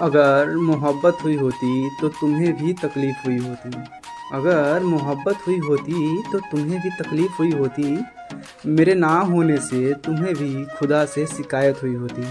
अगर मोहब्बत हुई होती तो तुम्हें भी तकलीफ़ हुई होती। अगर मोहब्बत हुई होती तो तुम्हें भी तकलीफ़ हुई होती। मेरे ना होने से तुम्हें भी खुदा से शिकायत हुई होती।